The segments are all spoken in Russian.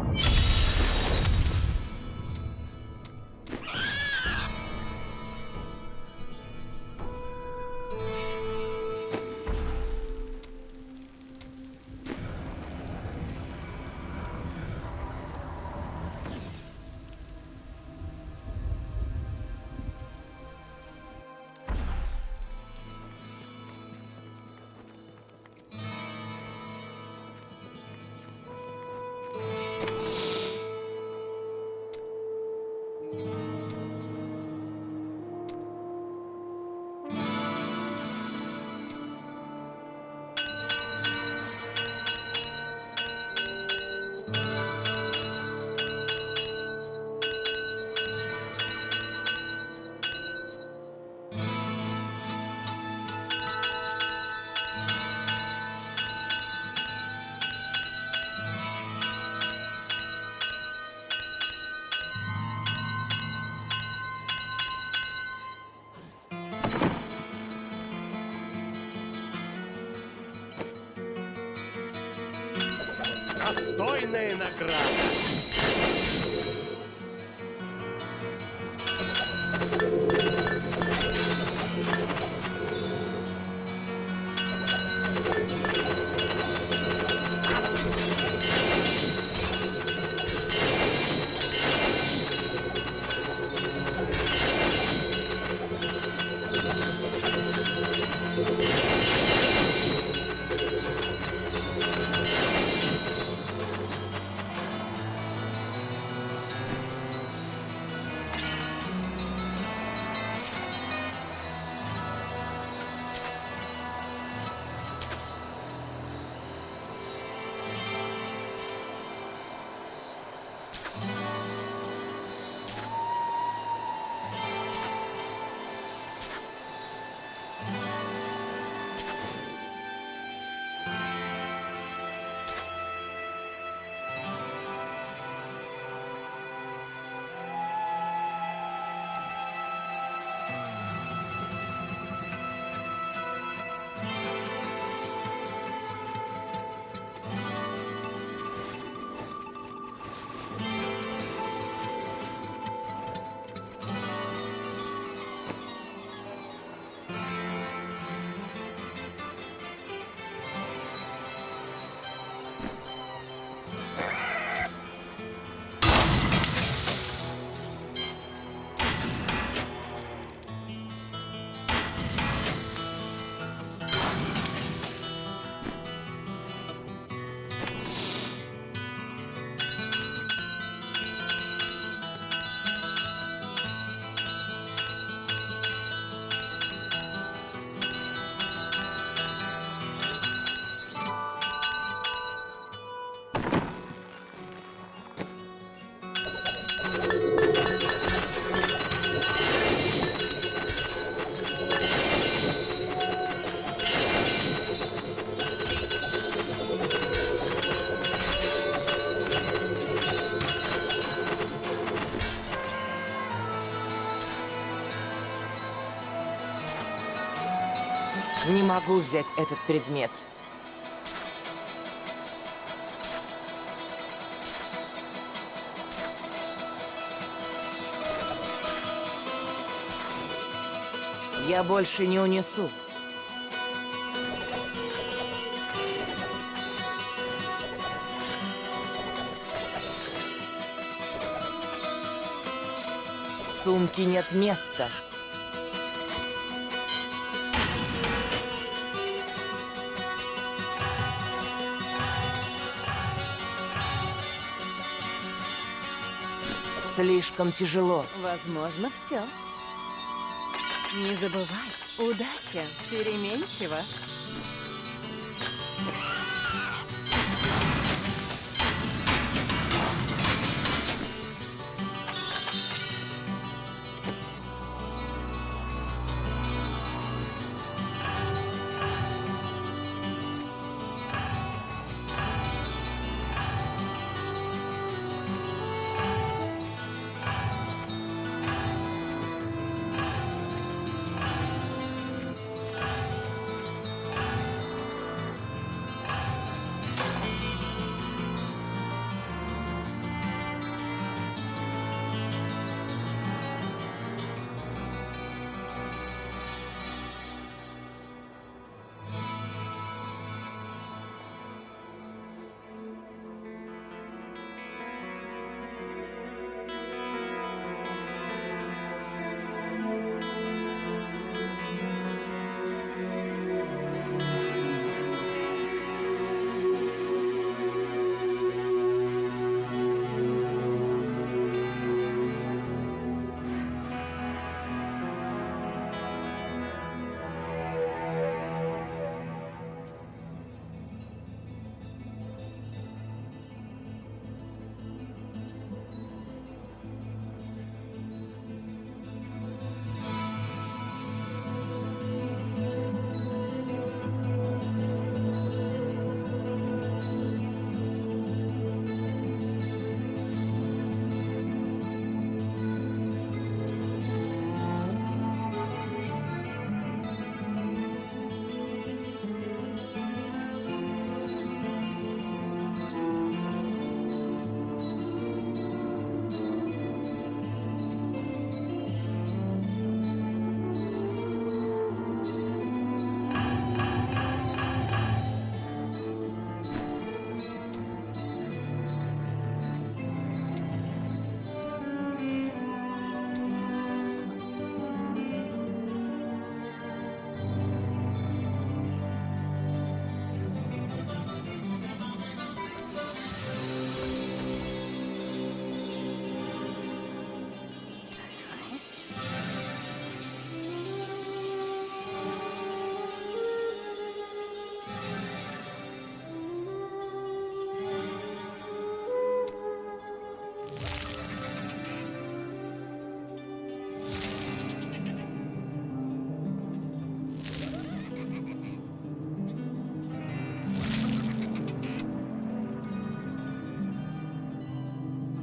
you Достойная награда. Не могу взять этот предмет. Я больше не унесу. В сумке нет места. Слишком тяжело. Возможно, все. Не забывай, удача переменчива.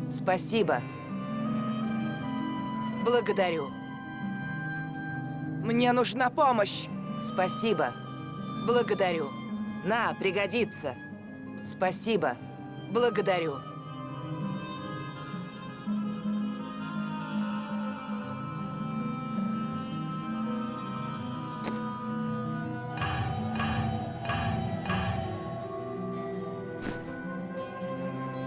Спасибо. Благодарю. Мне нужна помощь. Спасибо. Благодарю. На, пригодится. Спасибо. Благодарю.